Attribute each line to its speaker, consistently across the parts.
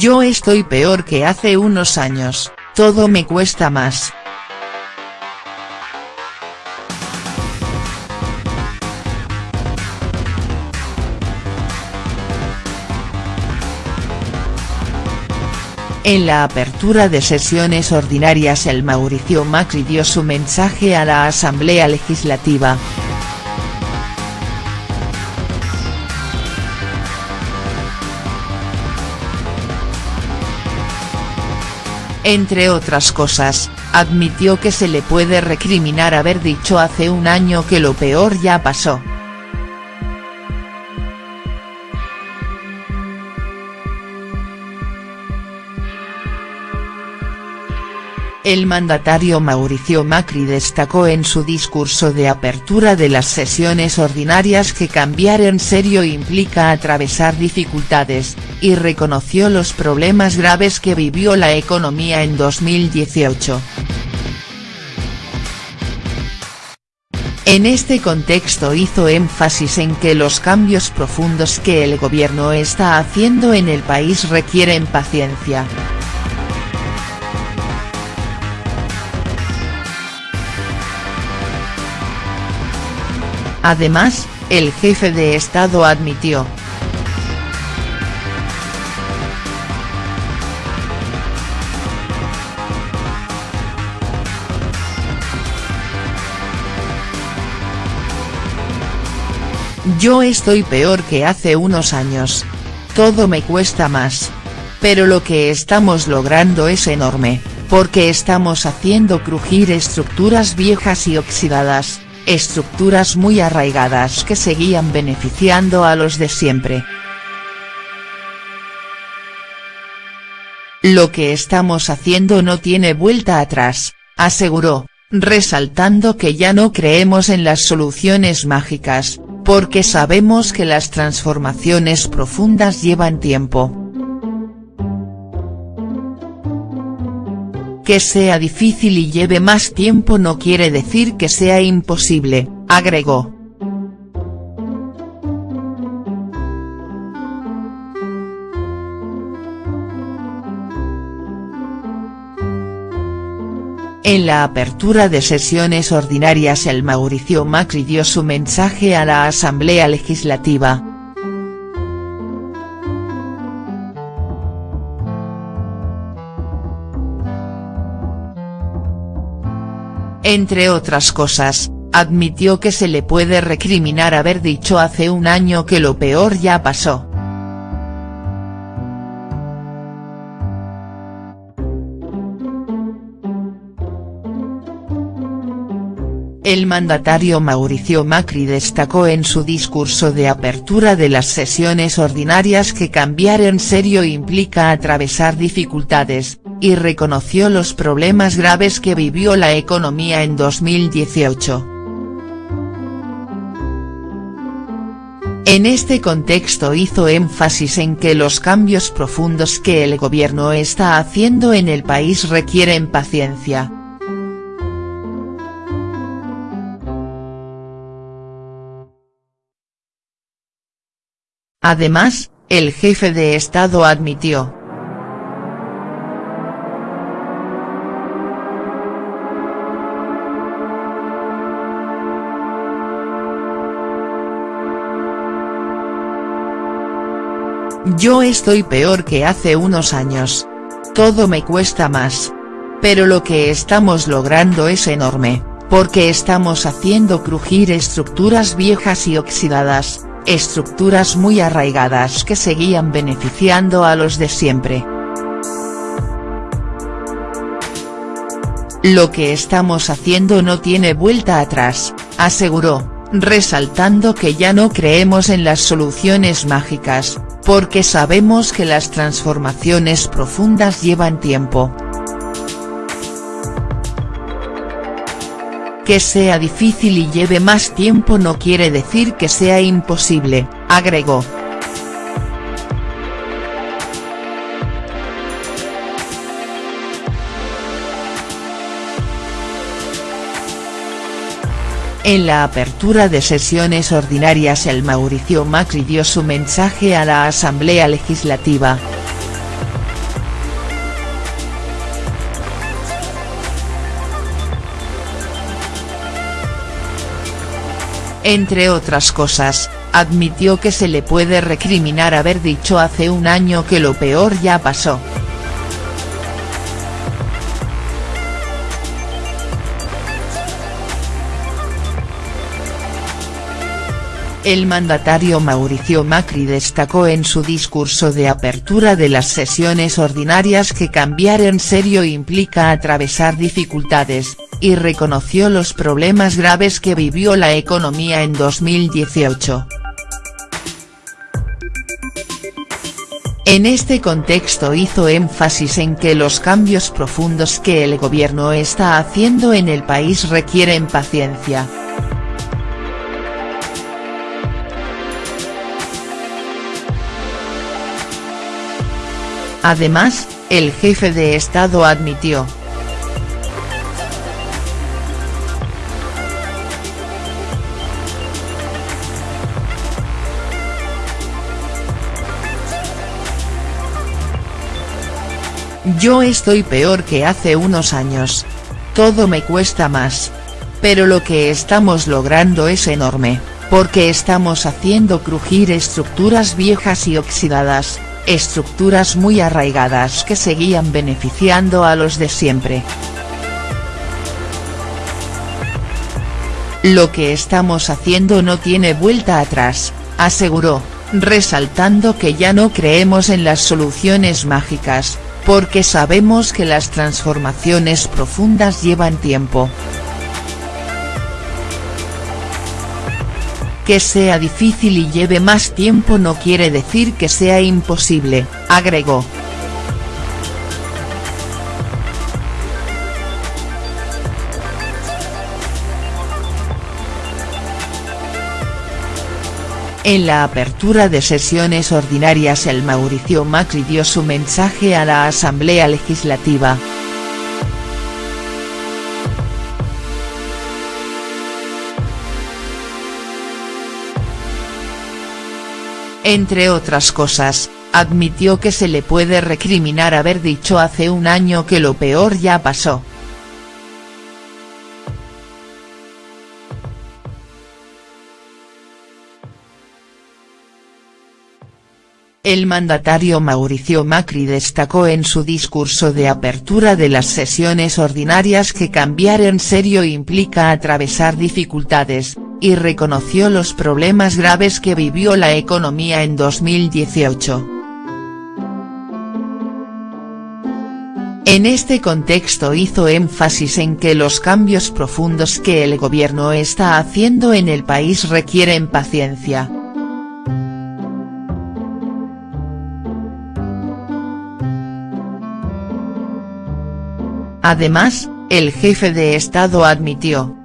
Speaker 1: Yo estoy peor que hace unos años, todo me cuesta más. En la apertura de sesiones ordinarias el Mauricio Macri dio su mensaje a la Asamblea Legislativa. Entre otras cosas, admitió que se le puede recriminar haber dicho hace un año que lo peor ya pasó. El mandatario Mauricio Macri destacó en su discurso de apertura de las sesiones ordinarias que cambiar en serio implica atravesar dificultades, y reconoció los problemas graves que vivió la economía en 2018. En este contexto hizo énfasis en que los cambios profundos que el gobierno está haciendo en el país requieren paciencia. Además, el jefe de Estado admitió. Yo estoy peor que hace unos años. Todo me cuesta más. Pero lo que estamos logrando es enorme, porque estamos haciendo crujir estructuras viejas y oxidadas, estructuras muy arraigadas que seguían beneficiando a los de siempre. Lo que estamos haciendo no tiene vuelta atrás, aseguró, resaltando que ya no creemos en las soluciones mágicas, porque sabemos que las transformaciones profundas llevan tiempo. Que sea difícil y lleve más tiempo no quiere decir que sea imposible, agregó. En la apertura de sesiones ordinarias el Mauricio Macri dio su mensaje a la Asamblea Legislativa. Entre otras cosas, admitió que se le puede recriminar haber dicho hace un año que lo peor ya pasó. El mandatario Mauricio Macri destacó en su discurso de apertura de las sesiones ordinarias que cambiar en serio implica atravesar dificultades, y reconoció los problemas graves que vivió la economía en 2018. En este contexto hizo énfasis en que los cambios profundos que el gobierno está haciendo en el país requieren paciencia. Además, el jefe de Estado admitió. Yo estoy peor que hace unos años. Todo me cuesta más. Pero lo que estamos logrando es enorme, porque estamos haciendo crujir estructuras viejas y oxidadas, estructuras muy arraigadas que seguían beneficiando a los de siempre. Lo que estamos haciendo no tiene vuelta atrás, aseguró, resaltando que ya no creemos en las soluciones mágicas, porque sabemos que las transformaciones profundas llevan tiempo. Que sea difícil y lleve más tiempo no quiere decir que sea imposible, agregó. En la apertura de sesiones ordinarias el Mauricio Macri dio su mensaje a la Asamblea Legislativa. Entre otras cosas, admitió que se le puede recriminar haber dicho hace un año que lo peor ya pasó. El mandatario Mauricio Macri destacó en su discurso de apertura de las sesiones ordinarias que cambiar en serio implica atravesar dificultades, y reconoció los problemas graves que vivió la economía en 2018. En este contexto hizo énfasis en que los cambios profundos que el gobierno está haciendo en el país requieren paciencia. Además, el jefe de Estado admitió. Yo estoy peor que hace unos años. Todo me cuesta más. Pero lo que estamos logrando es enorme, porque estamos haciendo crujir estructuras viejas y oxidadas, estructuras muy arraigadas que seguían beneficiando a los de siempre. Lo que estamos haciendo no tiene vuelta atrás, aseguró, resaltando que ya no creemos en las soluciones mágicas, porque sabemos que las transformaciones profundas llevan tiempo. Que sea difícil y lleve más tiempo no quiere decir que sea imposible, agregó. En la apertura de sesiones ordinarias el Mauricio Macri dio su mensaje a la Asamblea Legislativa. Entre otras cosas, admitió que se le puede recriminar haber dicho hace un año que lo peor ya pasó. El mandatario Mauricio Macri destacó en su discurso de apertura de las sesiones ordinarias que cambiar en serio implica atravesar dificultades, y reconoció los problemas graves que vivió la economía en 2018. En este contexto hizo énfasis en que los cambios profundos que el gobierno está haciendo en el país requieren paciencia. Además, el jefe de Estado admitió,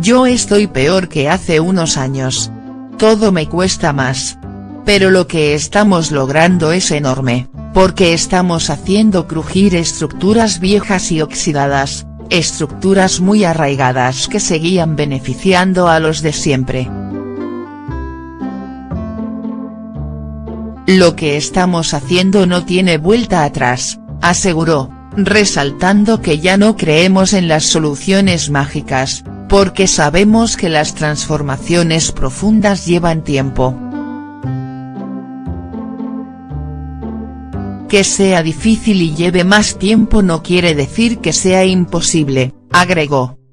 Speaker 1: Yo estoy peor que hace unos años. Todo me cuesta más. Pero lo que estamos logrando es enorme, porque estamos haciendo crujir estructuras viejas y oxidadas, estructuras muy arraigadas que seguían beneficiando a los de siempre. Lo que estamos haciendo no tiene vuelta atrás, aseguró, resaltando que ya no creemos en las soluciones mágicas, porque sabemos que las transformaciones profundas llevan tiempo. Que sea difícil y lleve más tiempo no quiere decir que sea imposible, agregó.